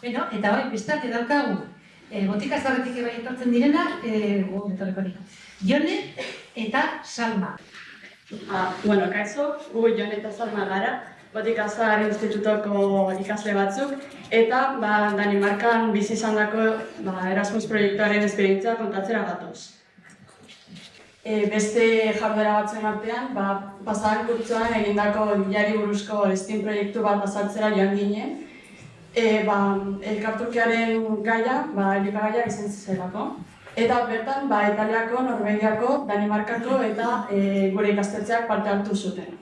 Beno, eta bai, bestak edaukagu, e, botika zarretik bai etortzen direna, e, gu, etorreko Jone eta Salma. Ah, bueno, kaixo, gu Jone eta Salma gara, botika zahar institutoko ikasle batzuk, eta ba, Danimarkan bizi izan dako ba, Erasmus proiektuaren esperientzia kontatzera gatoz. E, beste jarduera batzuen artean, ba, pasaren kurtzuan egindako jari buruzko Steam proiektu bat azaltzera joan ginen, e, ba, elkarturkiaren gaia, ba, elikagaia izan zelako. Eta bertan, ba, Italiako, Norvegiako, Danimarkako eta e, gure ikastetxeak parte hartu zuten.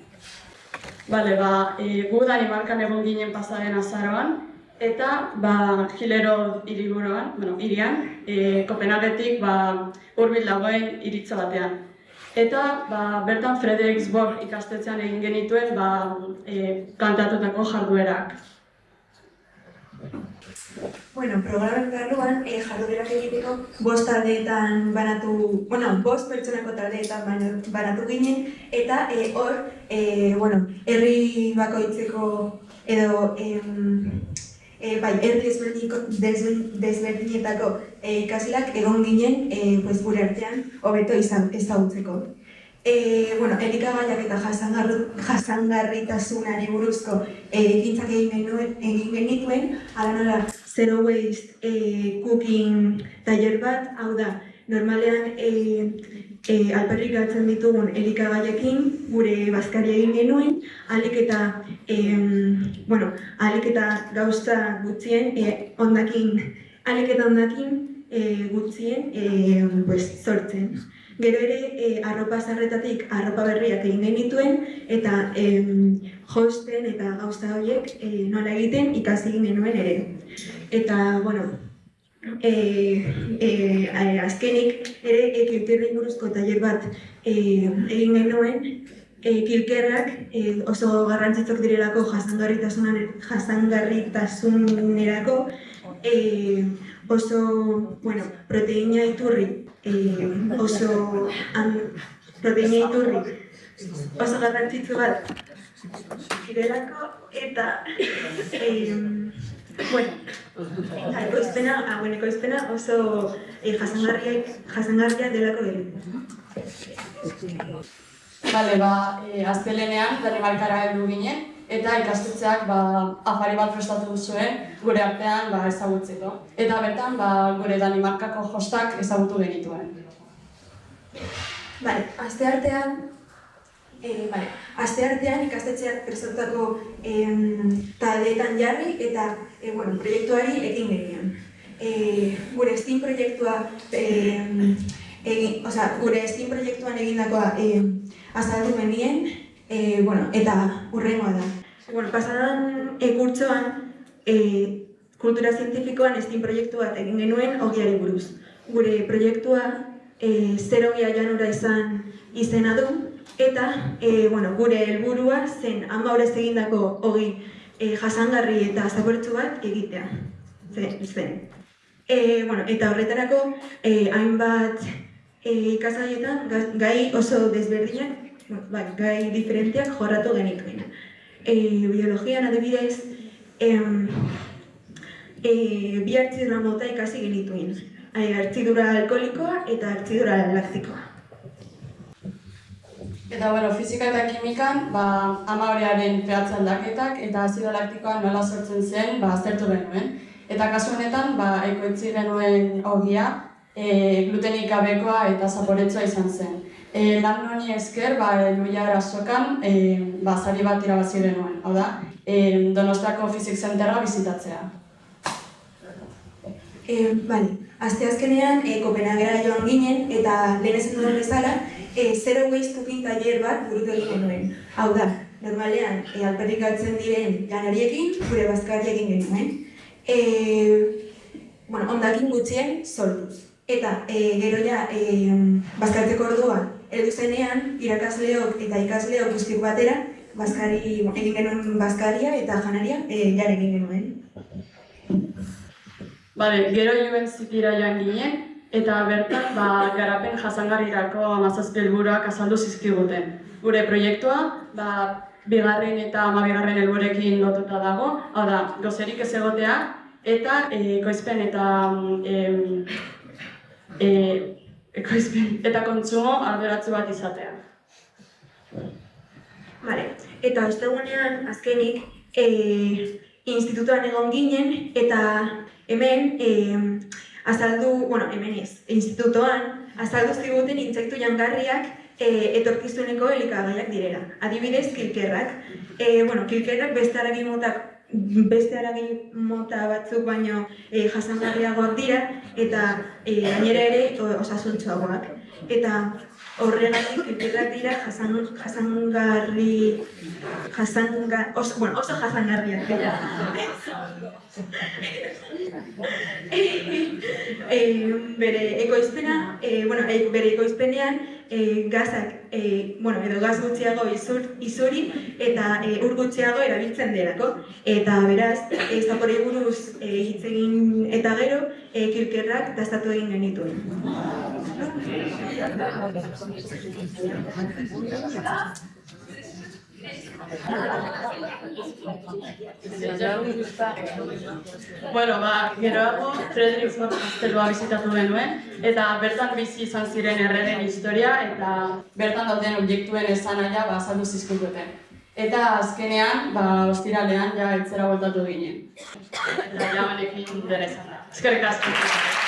Bale, ba, e, gu Danimarkan egon ginen pasaren azaroan, eta ba, Hilero hiriburuan, bueno, irian, e, Kopenhagetik ba, urbil dagoen iritza batean. Eta ba, bertan Frederiksborg ikastetxean egin genituen ba, e, planteatutako jarduerak. Bueno, programen barruan e, jarduerak egiteko bost taldeetan banatu, bueno, bost pertsonako taldeetan banatu ginen eta e, hor, e, bueno, herri bakoitzeko edo em, e, bai, herri desberdinetako e, ikasleak egon ginen e, pues, gure artean hobeto ezagutzeko. E, bueno, elikagaiak eta jasangarritasunari buruzko egintzak egin, egin genituen, ala nola zero waste e, cooking taller bat, hau da, normalean e, e, alperrik gatzen ditugun elikagaiekin gure bazkari egin genuen, alik eta, e, bueno, alik eta gauza gutzien, e, ondakin, alik eta ondakin e, gutzien e, pues, sortzen. Gero ere, e, arropa zarretatik arropa berriak egin genituen eta em, josten eta gauza horiek e, nola egiten ikasi genuen ere. Eta, bueno, e, e, azkenik ere e, kilkerri buruzko taller bat e, egin genuen e, kilkerrak e, oso garrantzitzok direlako jasangarritasunerako e, oso bueno, proteina iturri eh, oso an, proteina iturri oso garrantzitsu bat direlako eta eh, bueno, ekoizpena, bueno, ekoizpena oso eh, jasangarria, delako dira. Bale, ba, e, aztelenean, Danimarkara heldu ginen, eta ikastetxeak ba, afari bat prestatu zuen gure artean ba, ezagutzeko. Eta bertan ba, gure Danimarkako jostak ezagutu genituen. Bale, azte artean, e, bale, azte artean ikastetxeak prestatutako e, taldeetan jarri eta e, bueno, proiektuari ekin genion. E, gure Steam proiektua e, egin, oza, gure Steam proiektuan egindakoa e, azaldu menien, e, bueno, eta urrengoa da. Bueno, pasadan ekurtzoan, e, kultura zientifikoan estin proiektu bat egin genuen ogiari buruz. Gure proiektua e, zer ogia janura izan izena du, eta e, bueno, gure helburua zen ama horrez egindako ogi e, jasangarri eta zaboretsu bat egitea. Zen. E, bueno, eta horretarako e, hainbat e, ikasaietan gai oso desberdinak bai, gai diferenteak jorratu genituen. E, biologian adibidez, em, e, bi hartzidura mota ikasi genituen. E, hartzidura alkoholikoa eta hartzidura laktikoa. Eta, bueno, fizika eta kimikan, ba, ama horrearen pehatza aldaketak eta azido laktikoa nola sortzen zen, ba, aztertu genuen. Eta kasu honetan, ba, ekoitzi genuen ogia, e, glutenik gabekoa eta zaporetzua izan zen. E, lan noni esker, ba, Luia Erasokan, e, ba, zari bat irabazi genuen, hau da, e, Donostiako Physics Centerra bizitatzea. E, bale, azte azkenean, e, Kopenhagera joan ginen, eta lehen ezen duen bezala, e, zero waste cooking taller bat burutu egin genuen. Hau da, normalean, e, alperrik diren lanariekin, gure bazkari egin genuen. E, bueno, ondakin gutxien, sortuz. Eta e, gero ja, e, bazkartzeko orduan, edu zenean, irakasleok eta ikasleok guztik batera, bazkari, egin genuen bazkaria eta janaria e, jare egin genuen. Bale, gero joen zitira joan ginen, eta bertan ba, garapen jasangarrirako amazazpi helburuak azaldu zizkiguten. Gure proiektua, ba, bigarren eta amabigarren helburekin lotuta dago, hau da, gozerik ez egotea, eta e, ekoizpen eta mm, em, e, ekoizpen eta kontsumo arduratsu bat izatea. Vale. Eta ostegunean, azkenik, e, institutuan egon ginen, eta hemen e, azaldu, bueno, hemen ez, institutoan, azaldu ziguten intsektu jangarriak e, etorkizuneko elikagaiak direla. Adibidez, kilkerrak. E, bueno, kilkerrak beste haragi motak beste haragi mota batzuk baino e, jasangarriagoak dira eta e, gainera ere osasuntsuagoak. Eta horregatik kilkerrak dira jasan, jasangarri jasanga, oso, bueno, oso jasangarriak dira. e, bere ekoizpena, e, bueno, e, bere ekoizpenean e, gazak, e, bueno, edo gaz gutxiago izur, izuri eta e, ur gutxiago erabiltzen delako. Eta beraz, e, zapore buruz e, hitz egin eta gero, e, kilkerrak dastatu egin genituen. Bueno, ba, geroago Frederiksborg kastelua bizitatu genuen, eta bertan bizi izan ziren erregen historia, eta bertan dauden objektuen esanahia ba, azaldu zizkiguten. Eta azkenean, ba, ostiralean ja etzera bueltatu ginen. Eta ja honekin dena izan da. Eskerrik asko.